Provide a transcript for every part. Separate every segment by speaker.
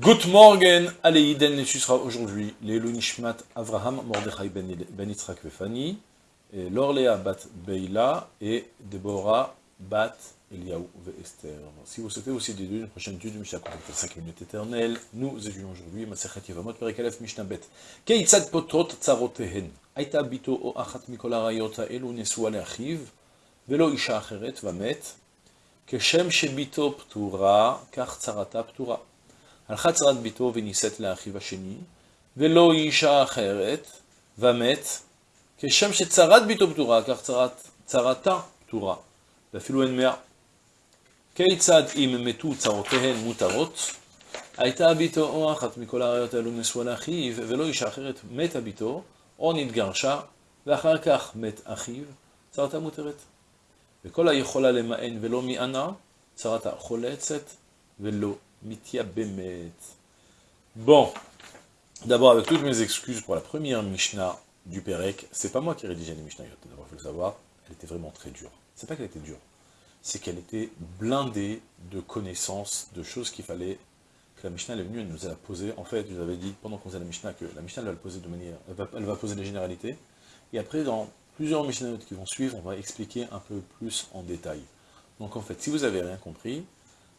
Speaker 1: Good morgen, Aleiden, et tu seras aujourd'hui l'Elo Nishmat Avraham Mordechai Ben, ben Yitzhak Befani, Lorléa Bat Beila et Deborah Bat Eliaou Esther. Si vous souhaitez aussi des deux, une prochaine étude, Mishnah contactez 5 minutes éternelles. Nous étudions aujourd'hui Masechet Yevamot Perek Aleph Mishnah Bet. Keitzad potrot tsarotehen. Aïta bito o achat mikol arayot haelu nesua leachiv, velo isha acheret vamet. Keshem shebito ptura, kach tsarata ptura. הלכה צרת ביתו ונישאת לאחיו השני, ולא אישה אחרת, ומת, כשם שצרת ביתו פטורה, כך צרת, צרתה פטורה, ואפילו אין מאה. כיצד אם מתו צרותיהן מותרות, הייתה ביתו או אחת מכל הראיות האלו נשואה לאחיו, ולא אישה אחרת מתה ביתו, או נתגרשה, ואחר כך מת אחיו, צרתה מותרת. וכל היכולה למען ולא מענה, צרתה חולצת ולא Bon, d'abord avec toutes mes excuses pour la première Mishnah du Perek, c'est pas moi qui rédigeais les Mishnayot, d'abord il faut le savoir, elle était vraiment très dure. C'est pas qu'elle était dure, c'est qu'elle était blindée de connaissances, de choses qu'il fallait que la Mishnah est venue, elle nous a posé, en fait, je vous avais dit pendant qu'on faisait la Mishnah que la Mishnah elle va le poser de manière, elle va, poser les généralités, et après dans plusieurs Mishnayot qui vont suivre, on va expliquer un peu plus en détail. Donc en fait, si vous avez rien compris,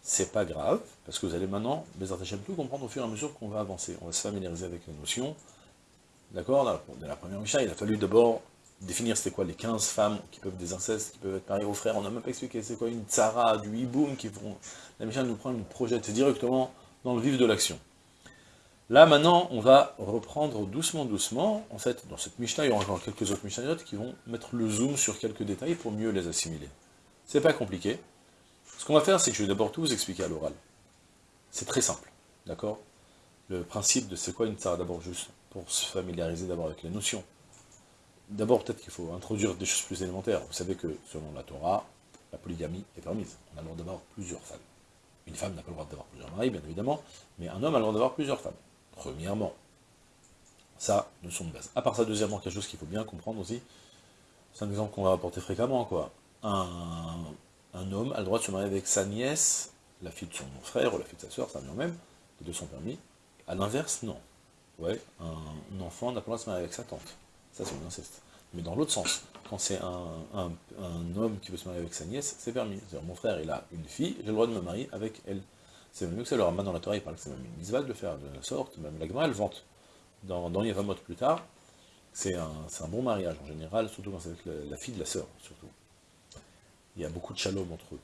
Speaker 1: c'est pas grave, parce que vous allez maintenant, les tout comprendre au fur et à mesure qu'on va avancer. On va se familiariser avec les notions. D'accord Dans la première Mishnah, il a fallu d'abord définir c'était quoi les 15 femmes qui peuvent des incestes, qui peuvent être mariées aux frères. On n'a même pas expliqué c'est quoi une tsara, du hiboum, qui vont... La Mishnah nous prend, nous projette directement dans le vif de l'action. Là, maintenant, on va reprendre doucement, doucement. En fait, dans cette Mishnah, il y aura encore quelques autres Mishnayot qui vont mettre le zoom sur quelques détails pour mieux les assimiler. C'est pas compliqué. Ce qu'on va faire, c'est que je vais d'abord tout vous expliquer à l'oral. C'est très simple, d'accord? Le principe de c'est quoi une tsara, d'abord juste pour se familiariser d'abord avec les notions. D'abord, peut-être qu'il faut introduire des choses plus élémentaires. Vous savez que, selon la Torah, la polygamie est permise. On a le droit d'avoir plusieurs femmes. Une femme n'a pas le droit d'avoir plusieurs maris, bien évidemment, mais un homme a le droit d'avoir plusieurs femmes. Premièrement, ça, notion de base. À part ça, deuxièmement, quelque chose qu'il faut bien comprendre aussi, c'est un exemple qu'on va apporter fréquemment, quoi. Un, un homme a le droit de se marier avec sa nièce, la fille de son frère ou la fille de sa soeur, ça vient même, les deux sont permis. À l'inverse, non. Ouais, un enfant n'a pas le droit de se marier avec sa tante. Ça, c'est un inceste. Mais dans l'autre sens, quand c'est un, homme qui veut se marier avec sa nièce, c'est permis. C'est-à-dire, mon frère, il a une fille, j'ai le droit de me marier avec elle. C'est mieux que ça. Alors, maintenant, dans la Torah, il parle que c'est même une misval de faire de la sorte, même la elle vante. Dans, dans Yevamot plus tard, c'est un, bon mariage en général, surtout quand c'est avec la, la fille de la sœur, surtout il y a beaucoup de shalom entre eux.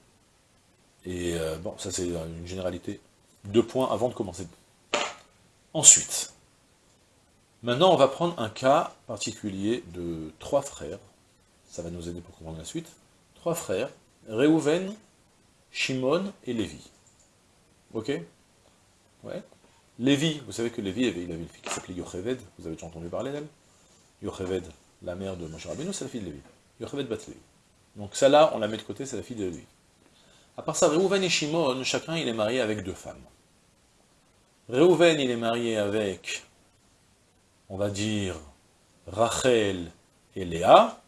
Speaker 1: Et euh, bon, ça c'est une généralité. Deux points avant de commencer. Ensuite, maintenant on va prendre un cas particulier de trois frères. Ça va nous aider pour comprendre la suite. Trois frères, Réhouven, Shimon et Lévi. Ok? Ouais. Lévi, vous savez que Lévi, il avait une fille qui s'appelait Yocheved, vous avez déjà entendu parler d'elle? Yocheved, la mère de Moshe Rabbeinu, c'est la fille de Lévi. Yocheved bat Lévi. Donc celle-là, on la met de côté, c'est la fille de lui. À part ça, Reuven et Shimon, chacun il est marié avec deux femmes. Reuven il est marié avec, on va dire, Rachel et Léa,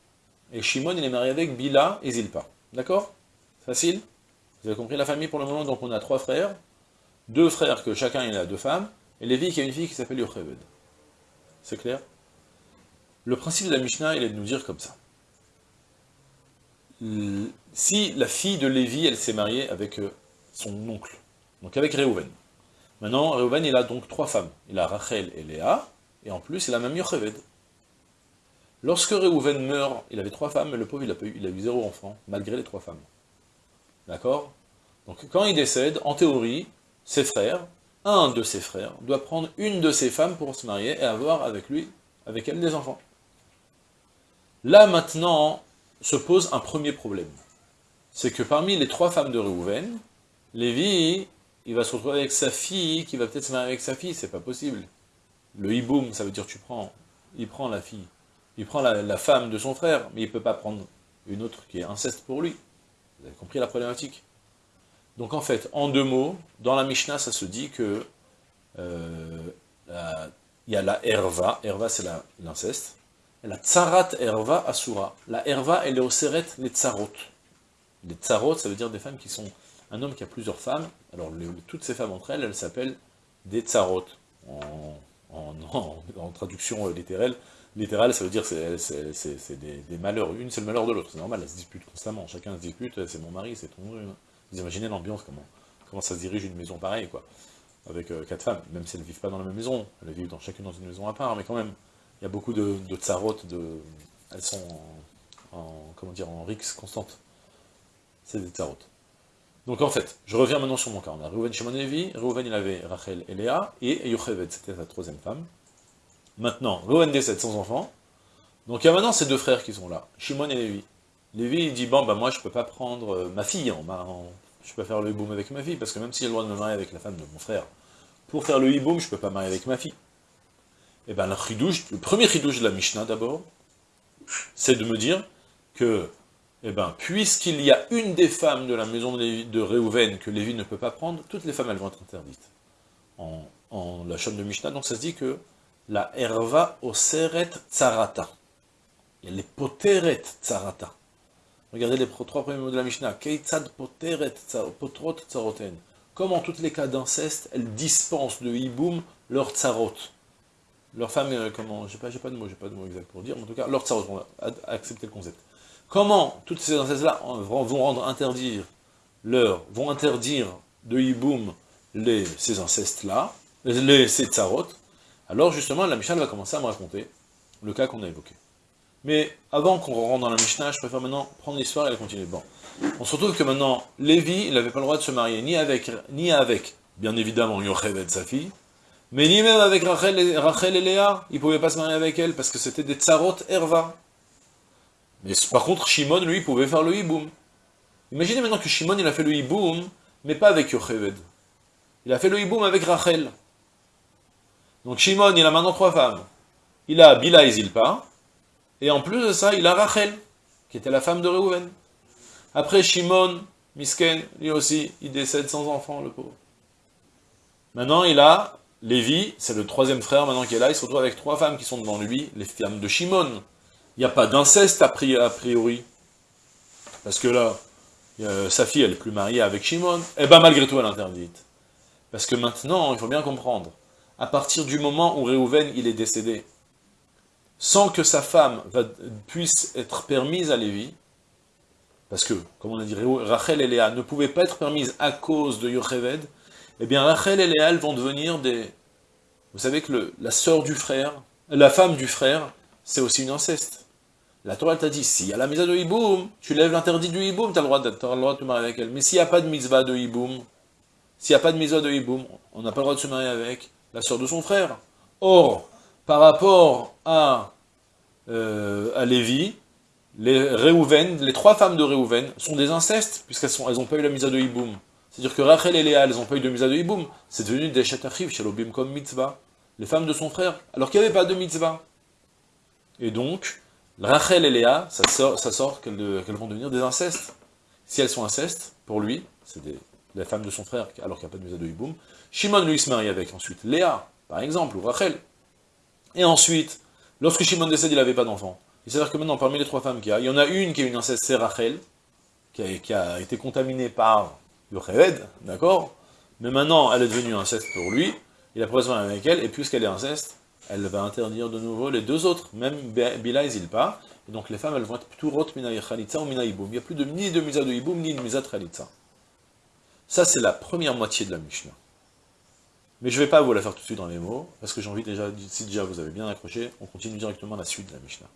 Speaker 1: et Shimon il est marié avec Bila et Zilpa. D'accord? Facile? Vous avez compris la famille pour le moment, donc on a trois frères, deux frères que chacun il a deux femmes, et Lévi qui a une fille qui s'appelle Yocheved. C'est clair? Le principe de la Mishnah, il est de nous dire comme ça si la fille de Lévi, elle s'est mariée avec euh, son oncle, donc avec Réhouven. Maintenant, Réhouven, il a donc trois femmes. Il a Rachel et Léa, et en plus, il a même Yocheved. Lorsque Réhouven meurt, il avait trois femmes, mais le pauvre, il a, eu, il a eu zéro enfant, malgré les trois femmes. D'accord? Donc, quand il décède, en théorie, ses frères, un de ses frères, doit prendre une de ses femmes pour se marier et avoir avec lui, avec elle, des enfants. Là, maintenant, se pose un premier problème. C'est que parmi les trois femmes de Réhouven, Lévi, il va se retrouver avec sa fille, qui va peut-être se marier avec sa fille, c'est pas possible. Le hiboum, ça veut dire tu prends, il prend la fille, il prend la, femme de son frère, mais il peut pas prendre une autre qui est inceste pour lui. Vous avez compris la problématique? Donc en fait, en deux mots, dans la Mishnah, ça se dit que euh, il y a la herva, herva c'est l'inceste, la tsarat erva asura. La erva, elle est au seret les tsarot. Les tsarot, ça veut dire des femmes qui sont... Un homme qui a plusieurs femmes, alors toutes ces femmes entre elles, elles s'appellent des tsarot, en, traduction euh, littérale, littérale, ça veut dire c'est des, des, malheurs. Une, c'est le malheur de l'autre, c'est normal, elles se disputent constamment. Chacun se dispute, c'est mon mari, c'est ton... Vous imaginez l'ambiance, comment, comment ça se dirige une maison pareille, quoi. Avec euh, quatre femmes, même si elles ne vivent pas dans la même maison, elles vivent dans, chacune dans une maison à part, mais quand même, il y a beaucoup de, de tsarot, de, elles sont en, comment dire, en rix constante. C'est des tsarot. Donc en fait, je reviens maintenant sur mon cas. On a Reuven Shimon Levi, Reuven il avait Rachel et Léa, et Yocheved, c'était sa troisième femme. Maintenant, Reuven décède sans enfant. Donc il y a maintenant ces deux frères qui sont là, Shimon et Lévi. Lévi il dit, bon bah moi je peux pas prendre euh, ma fille, en, en, je peux faire le hiboum avec ma fille, parce que même si j'ai le droit de me marier avec la femme de mon frère, pour faire le hiboum, je peux pas marier avec ma fille. Eh bien le, le premier chidouche de la Mishnah d'abord, c'est de me dire que eh bien, puisqu'il y a une des femmes de la maison de Réhouven que Lévi ne peut pas prendre, toutes les femmes, elles vont être interdites. En, la chaîne de Mishnah, donc ça se dit que la herva oseret tsarata. Il y a les poteret tsarata. Regardez les trois premiers mots de la Mishnah. Keitzad poteret potrot tsaroten. Comme en tous les cas d'inceste, elles dispensent de hiboum leur tsarot. Leur femme, euh, comment, j'ai pas, pas de mots, j'ai pas de mots exact pour dire, mais en tout cas, leur tsarot, on va accepter le concept. Comment toutes ces incestes-là vont rendre interdire vont interdire de hiboum les, ces les, ces tsarot, alors justement la Mishnah va commencer à me raconter le cas qu'on a évoqué. Mais avant qu'on rentre dans la Mishnah, je préfère maintenant prendre l'histoire et la continuer. Bon, on se retrouve que maintenant, Lévi, il n'avait pas le droit de se marier ni avec, ni avec bien évidemment, Yocheved, sa fille, mais ni même avec Rachel et, Léa, il ne pouvait pas se marier avec elle, parce que c'était des tsarot erva. Mais par contre, Shimon, lui, pouvait faire le hiboum. Imaginez maintenant que Shimon, il a fait le hiboum, mais pas avec Yocheved. Il a fait le hiboum avec Rachel. Donc Shimon, il a maintenant trois femmes. Il a Bila et Zilpa, et en plus de ça, il a Rachel, qui était la femme de Reuven. Après, Shimon, Misken, lui aussi, il décède sans enfant, le pauvre. Maintenant, il a Lévi, c'est le troisième frère maintenant qui est là, il se retrouve avec trois femmes qui sont devant lui, les femmes de Shimon il n'y a pas d'inceste a priori. Parce que là, sa fille, elle est plus mariée avec Shimon, eh bien malgré tout, elle interdite. Parce que maintenant, il faut bien comprendre, à partir du moment où Réhouven, il est décédé, sans que sa femme puisse être permise à Lévi, parce que, comme on a dit, Rachel et Léa ne pouvaient pas être permises à cause de Yocheved, eh bien Rachel et Léa, elles vont devenir des... Vous savez que la sœur du frère, la femme du frère, c'est aussi une inceste. La Torah t'a dit, s'il y a la mitzvah de hiboum, tu lèves l'interdit du hiboum, tu as, le droit de te marier avec elle. Mais s'il n'y a pas de mitzvah de hiboum, s'il n'y a pas de mitzvah de hiboum, on n'a pas le droit de se marier avec la sœur de son frère. Or, par rapport à, euh, à Lévi, les Réhouven, les trois femmes de Réhouven sont des incestes, puisqu'elles n'ont elles pas eu la mitzvah de hiboum. C'est-à-dire que Rachel et Léa, elles n'ont pas eu de mitzvah de hiboum. C'est devenu des chatachif chez l'obim comme mitzvah. Les femmes de son frère, alors qu'il n'y avait pas de mitzvah. Et donc, Rachel et Léa, ça sort, qu'elles vont devenir des incestes. Si elles sont incestes, pour lui, c'est la femme de son frère, alors qu'il n'y a pas de musée de Hiboum. Shimon, lui, se marie avec ensuite Léa, par exemple, ou Rachel. Et ensuite, lorsque Shimon décède, il n'avait pas d'enfant. Il s'avère que maintenant, parmi les trois femmes qu'il y a, il y en a une qui est une inceste, c'est Rachel, qui a, été contaminée par Yocheved, d'accord? Mais maintenant, elle est devenue inceste pour lui, il a pris avec elle, et puisqu'elle est inceste, elle va interdire de nouveau les deux autres, même Bila et Zilpa. Et donc les femmes, elles vont être rot mina chalitza ou mina iboum. Il n'y a plus de, ni de misa de iboum, ni de misa de chalitza. Ça, c'est la première moitié de la Mishnah. Mais je ne vais pas vous la faire tout de suite dans les mots, parce que j'ai envie déjà, si déjà vous avez bien accroché, on continue directement la suite de la Mishnah.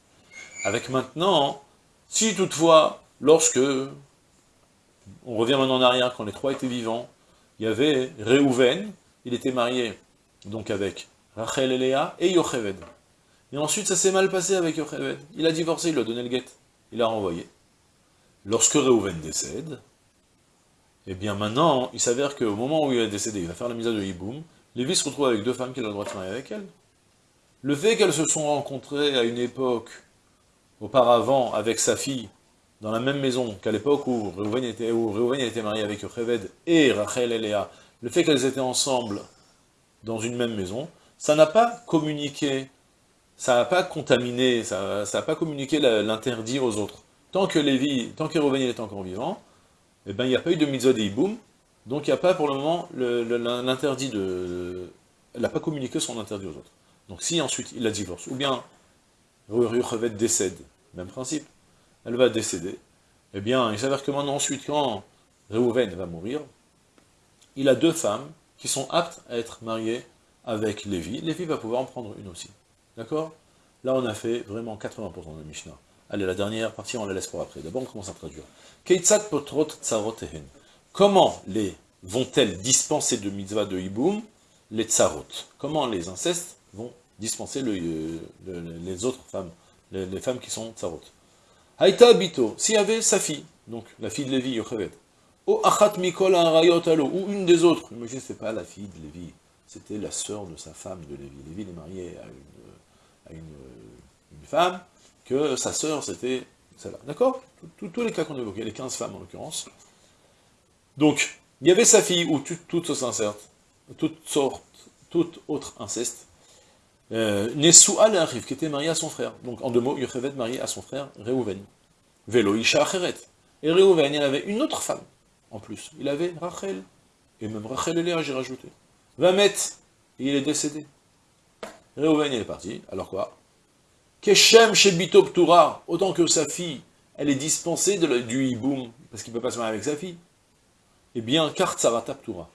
Speaker 1: Avec maintenant, si toutefois, lorsque, on revient maintenant en arrière, quand les trois étaient vivants, il y avait Réhouven, il était marié donc avec Rachel et Léa, et Yocheved. Et ensuite, ça s'est mal passé avec Yocheved. Il a divorcé, il lui a donné le guet. Il l'a renvoyé. Lorsque Reuven décède, eh bien maintenant, il s'avère qu'au moment où il est décédé, il va faire la mise de Hiboum, Lévi se retrouve avec deux femmes qu'il a le droit de marier avec elle. Le fait qu'elles se sont rencontrées à une époque, auparavant, avec sa fille, dans la même maison qu'à l'époque où Reuven était, était marié avec Yocheved et Rachel et Léa, le fait qu'elles étaient ensemble dans une même maison, ça n'a pas communiqué, ça n'a pas contaminé, ça n'a pas communiqué l'interdit aux autres. Tant que Lévi, tant que Réuven est encore vivant, eh ben, il n'y a pas eu de mitzvah de Donc il n'y a pas pour le moment l'interdit de... Elle n'a pas communiqué son interdit aux autres. Donc si ensuite il la divorce, ou bien Yochevet décède, même principe, elle va décéder, eh bien il s'avère que maintenant ensuite, quand Reuven va mourir, il a deux femmes qui sont aptes à être mariées avec Lévi. Lévi va pouvoir en prendre une aussi. D'accord? Là, on a fait vraiment 80% de Mishnah. Allez, la dernière partie, on la laisse pour après. D'abord, on commence à traduire. potrot Comment les vont-elles dispenser de mitzvah de hiboum les tsarot Comment les incestes vont dispenser euh, les autres femmes, les, femmes qui sont tsarot Haïta Bito, s'il y avait sa fille, donc la fille de Lévi, Yocheved, ou Achat Mikol ou une des autres, imagine, c'est pas la fille de Lévi, c'était la sœur de sa femme de Lévi. Lévi est marié à une, femme, que sa sœur c'était celle-là. D'accord? Tous les cas qu'on évoquait, les 15 femmes en l'occurrence. Donc, il y avait sa fille, ou toute toute sorte, toute autre inceste, euh, Nesou'a arrive, qui était mariée à son frère. Donc, en deux mots, Yochevet marié à son frère, Reuven. Velo Isha Acheret. Et Reuven, il avait une autre femme, en plus. Il avait Rachel. Et même Rachel et Léa, j'ai rajouté. Vamet, il est décédé. Reuven, il est parti. Alors quoi? Keshem Shebito Ptura, autant que sa fille, elle est dispensée de du hiboum, parce qu'il ne peut pas se marier avec sa fille. Eh bien, car Tzara Ptura.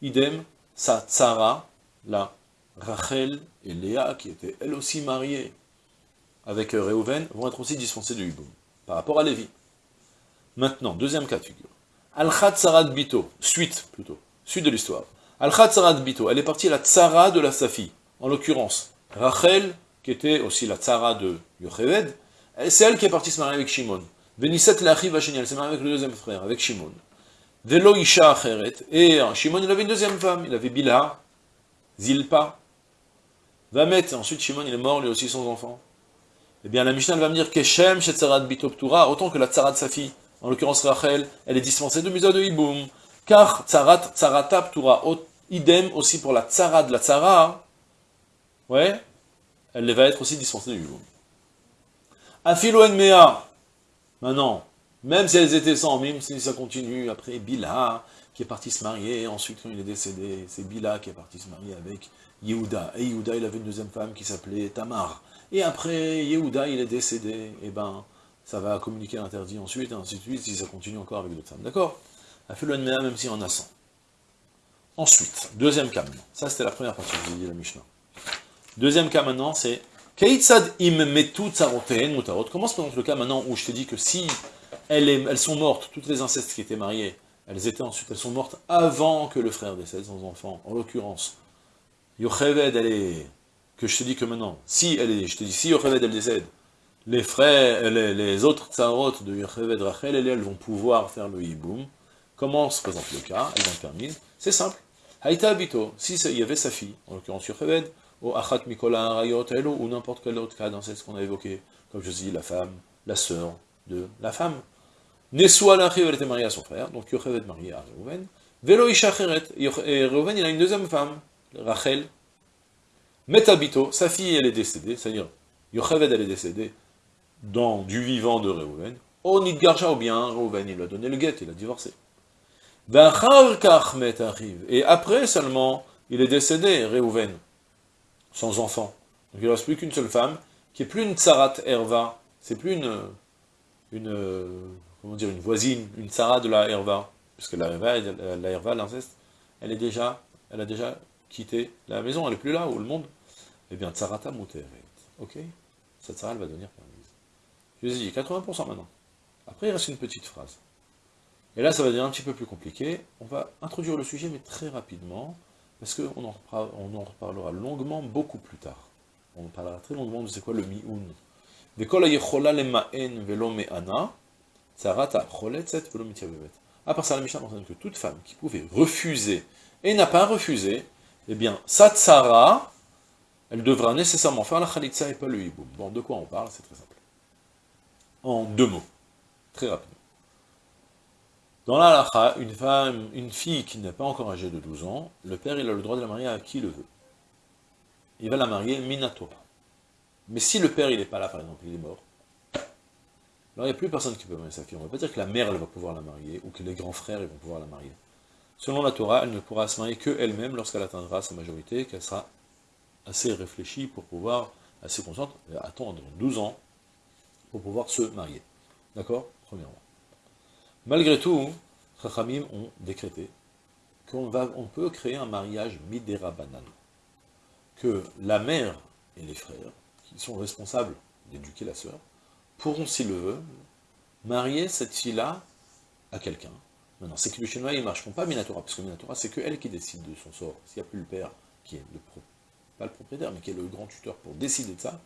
Speaker 1: Idem, sa Tzara, la Rachel et Léa, qui étaient elles aussi mariées avec Reuven, vont être aussi dispensées de hiboum, par rapport à Lévi. Maintenant, deuxième cas de figure. Al-Khat Sarat Bito, suite plutôt, suite de l'histoire. Al-Khat Sarat Bito, elle est partie à la Tzara de la Safi, en l'occurrence, Rachel, qui était aussi la Tzara de Yocheved, c'est elle qui est partie se marier avec Shimon. Veniset l'achiv elle s'est mariée avec le deuxième frère, avec Shimon. Velo Isha Acheret, et Shimon il avait une deuxième femme, il avait Bila, Zilpa, Vamet, ensuite Shimon il est mort, lui aussi sans enfant. Eh bien la Mishnah va me dire Keshem Shetzarat Bitoptura, autant que la Tzara de sa fille, en l'occurrence Rachel, elle est dispensée de Misa de Hiboum, car Tzarat, Tzarata Ptura, idem aussi pour la Tzara de la Tzara, ouais, elle va être aussi dispensée du Hiboum. Afilo Mea, maintenant, même si elles étaient sans, même si ça continue, après Bila, qui est parti se marier, ensuite quand il est décédé, c'est Bila qui est parti se marier avec Yehuda. Et Yehuda, il avait une deuxième femme qui s'appelait Tamar. Et après, Yehuda, il est décédé, et ben, ça va communiquer l'interdit ensuite, et ainsi de suite, si ça continue encore avec d'autres femmes. D'accord? A fait le même si on a 100. Ensuite, deuxième cas maintenant. Ça, c'était la première partie, je vous dit la Mishnah. Deuxième cas maintenant, c'est Keitzad im tsaroteen mutarot. Comment se présente le cas maintenant où je te dis que si elles, sont mortes, toutes les incestes qui étaient mariés, elles étaient ensuite, elles sont mortes avant que le frère décède, sans enfant, en l'occurrence, Yocheved, elle est, que je te dis que maintenant, si elle est, je te dis, si Yocheved, elle décède, les frères, les, autres tsarot de Yocheved, Rachel, elles, elles vont pouvoir faire le hiboum. Comment se présente le cas? Elles vont permis. C'est simple. Haïta Abito, si il y avait sa fille, en l'occurrence Yocheved, ou Achat Mikola Rayot, ou n'importe quel autre cas dans ce qu'on a évoqué, comme je dis, la femme, la sœur de la femme. Nesua l'achiv, elle était mariée à son frère, donc Yocheved marié à Reuven. Velo Isha et Reuven, il a une deuxième femme, Rachel, Metabito, sa fille, elle est décédée, c'est-à-dire, Yocheved, elle est décédée dans du vivant de Reuven, Onid Garcha, ou bien Reuven, il lui a donné le guet, il a divorcé. Et après seulement, il est décédé, Reuven, sans enfant. Donc il ne reste plus qu'une seule femme, qui est plus une tsarat Herva, c'est plus une, une, comment dire, une voisine, une tsarat de la Herva, puisque la Herva, la Herva, l'inceste, elle est déjà, elle a déjà quitter la maison, elle n'est plus là, ou le monde, eh bien, tsarata muteret. Ok Cette tsara, elle va devenir permise. Je vous ai dit, 80% maintenant. Après, il reste une petite phrase. Et là, ça va devenir un petit peu plus compliqué. On va introduire le sujet, mais très rapidement, parce qu'on en, en reparlera longuement beaucoup plus tard. On parlera très longuement de c'est quoi le mi'un. À part ça, la Mishnah mentionne que toute femme qui pouvait refuser et n'a pas refusé, eh bien, Satsara, elle devra nécessairement faire la Khalitsa et pas le Hiboum. Bon, de quoi on parle C'est très simple. En deux mots, très rapidement. Dans la halakha, une femme, une fille qui n'est pas encore âgée de 12 ans, le père, il a le droit de la marier à qui le veut. Il va la marier Minatora. Mais si le père, il n'est pas là, par exemple, il est mort, alors il n'y a plus personne qui peut marier sa fille. On ne va pas dire que la mère, elle va pouvoir la marier, ou que les grands frères, ils vont pouvoir la marier. Selon la Torah, elle ne pourra se marier qu'elle-même lorsqu'elle atteindra sa majorité, qu'elle sera assez réfléchie pour pouvoir, assez consciente, attendre 12 ans pour pouvoir se marier. D'accord? Premièrement. Malgré tout, Chachamim ont décrété qu'on on peut créer un mariage midera banane, que la mère et les frères, qui sont responsables d'éduquer la sœur, pourront, s'ils le veulent, marier cette fille-là à quelqu'un. Maintenant, c'est que le chinois, ils ne marcheront pas Minatora, parce que Minatora, c'est que elle qui décide de son sort. S'il n'y a plus le père, qui est le pas le propriétaire, mais qui est le grand tuteur pour décider de ça,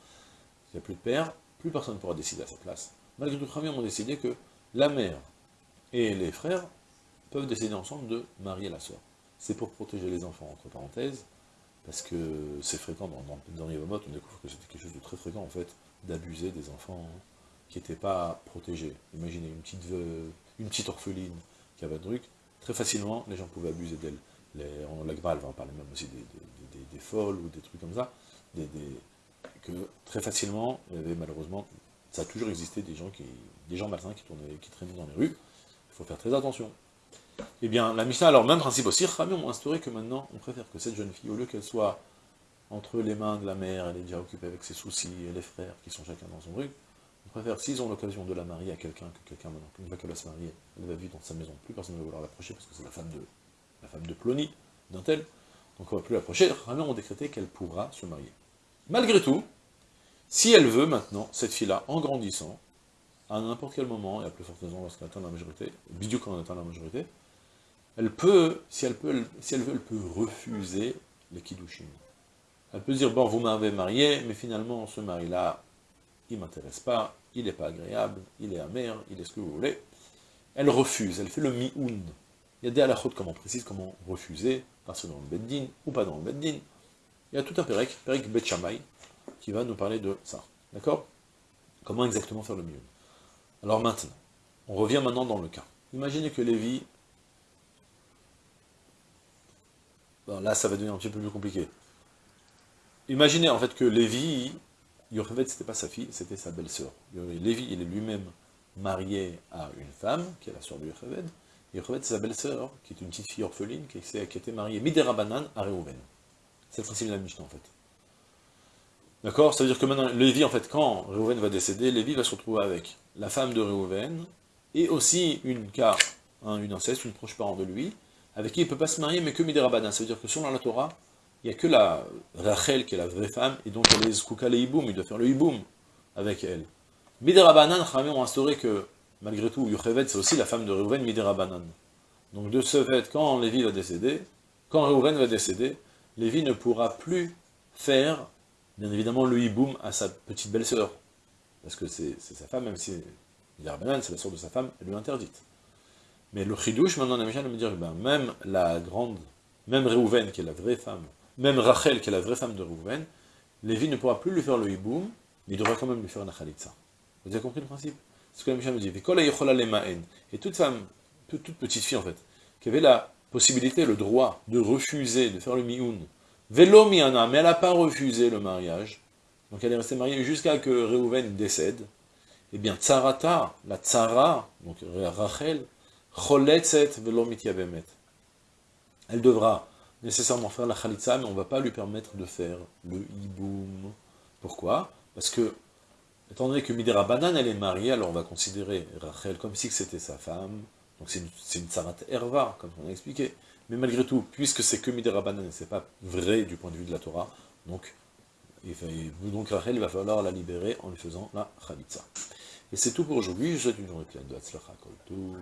Speaker 1: s'il n'y a plus de père, plus personne ne pourra décider à sa place. Malgré tout, les ont décidé que la mère et les frères peuvent décider ensemble de marier la sœur. C'est pour protéger les enfants, entre parenthèses, parce que c'est fréquent dans, les on découvre que c'était quelque chose de très fréquent, en fait, d'abuser des enfants qui n'étaient pas protégés. Imaginez une petite, une petite orpheline très facilement, les gens pouvaient abuser d'elle. La va en parler même aussi des, folles ou des trucs comme ça, que très facilement, il malheureusement, ça a toujours existé des gens qui, des gens malsains qui, tournaient, qui traînaient dans les rues, il faut faire très attention. Eh bien, la Mishnah, alors même principe aussi, Rami ont instauré que maintenant, on préfère que cette jeune fille, au lieu qu'elle soit entre les mains de la mère, elle est déjà occupée avec ses soucis, et les frères qui sont chacun dans son on préfère, s'ils ont l'occasion de la marier à quelqu'un, que quelqu'un, une fois qu'elle va se marier, elle va vivre dans sa maison, plus personne ne va vouloir l'approcher, parce que c'est la femme de la femme de Plony, d'un tel, donc on ne va plus l'approcher, Rami ont décrété qu'elle pourra se marier. Malgré tout, si elle veut maintenant, cette fille-là, en grandissant, à n'importe quel moment, et à plus forte raison lorsqu'elle atteint la majorité, bidou quand on atteint la majorité, elle peut, si elle, peut, si elle veut, elle peut refuser les kiddushin. Elle peut dire, bon, vous m'avez marié, mais finalement, ce mari-là, il ne m'intéresse pas, il n'est pas agréable, il est amer, il est ce que vous voulez. Elle refuse, elle fait le mi-oun. Il y a des halakhot, comme on précise, comment refuser, que dans le beddin, ou pas dans le beddin. Il y a tout un perek, perek bet qui va nous parler de ça. D'accord? Comment exactement faire le mi-oun? Alors maintenant, on revient maintenant dans le cas. Imaginez que Lévi là, ça va devenir un petit peu plus compliqué. Imaginez en fait que Lévi, Yocheved, c'était pas sa fille, c'était sa belle-sœur. Lévi, il est lui-même marié à une femme, qui est la sœur de Yocheved. Yocheved, c'est sa belle-sœur, qui est une petite fille orpheline, qui, qui a été mariée Midera Banan à Reuven. C'est le principe de la Mishnah, en fait. D'accord? C'est-à-dire que maintenant, Lévi, en fait, quand Reuven va décéder, Lévi va se retrouver avec la femme de Reuven, et aussi une car, hein, une inceste, une proche parent de lui, avec qui il ne peut pas se marier, mais que Midirabanan. Ça veut dire que selon la Torah, il n'y a que la Rachel qui est la vraie femme, et donc elle est Zkouka le Iboum, il doit faire le Iboum avec elle. Midirabanan, Khamim ont instauré que, malgré tout, Yocheved, c'est aussi la femme de Reuven, Midirabanan. Donc de ce fait, quand Lévi va décéder, quand Reuven va décéder, Lévi ne pourra plus faire, bien évidemment, le Iboum à sa petite belle-sœur. Parce que c'est sa femme, même si Midirabanan, c'est la sœur de sa femme, elle lui interdite. Mais le chidouche, maintenant, la Mishnah me dire, ben, même la grande, même Réhouven, qui est la vraie femme, même Rachel, qui est la vraie femme de Réhouven, Lévi ne pourra plus lui faire le hiboum, mais il devra quand même lui faire une khalitza. Vous avez compris le principe? C'est ce que la Mishnah dit. Et toute femme, toute, petite fille en fait, qui avait la possibilité, le droit de refuser de faire le mioun, vélo miana, mais elle n'a pas refusé le mariage, donc elle est restée mariée jusqu'à que Réhouven décède, eh bien, tsarata, la tsara, donc Rachel, elle devra nécessairement faire la khalitza, mais on ne va pas lui permettre de faire le hiboum. Pourquoi? Parce que, étant donné que Midera Banan, elle est mariée, alors on va considérer Rachel comme si c'était sa femme, donc c'est une, une tsarat erva, comme on a expliqué. Mais malgré tout, puisque c'est que Midera Banan, c'est pas vrai du point de vue de la Torah, donc, donc Rachel, il va falloir la libérer en lui faisant la khalitza. Et c'est tout pour aujourd'hui, je vous souhaite une journée pleine de Hatzlacha, tout